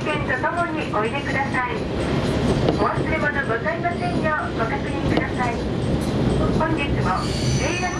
とともにおいでください。お忘れ物ございませんようご確認ください。本日も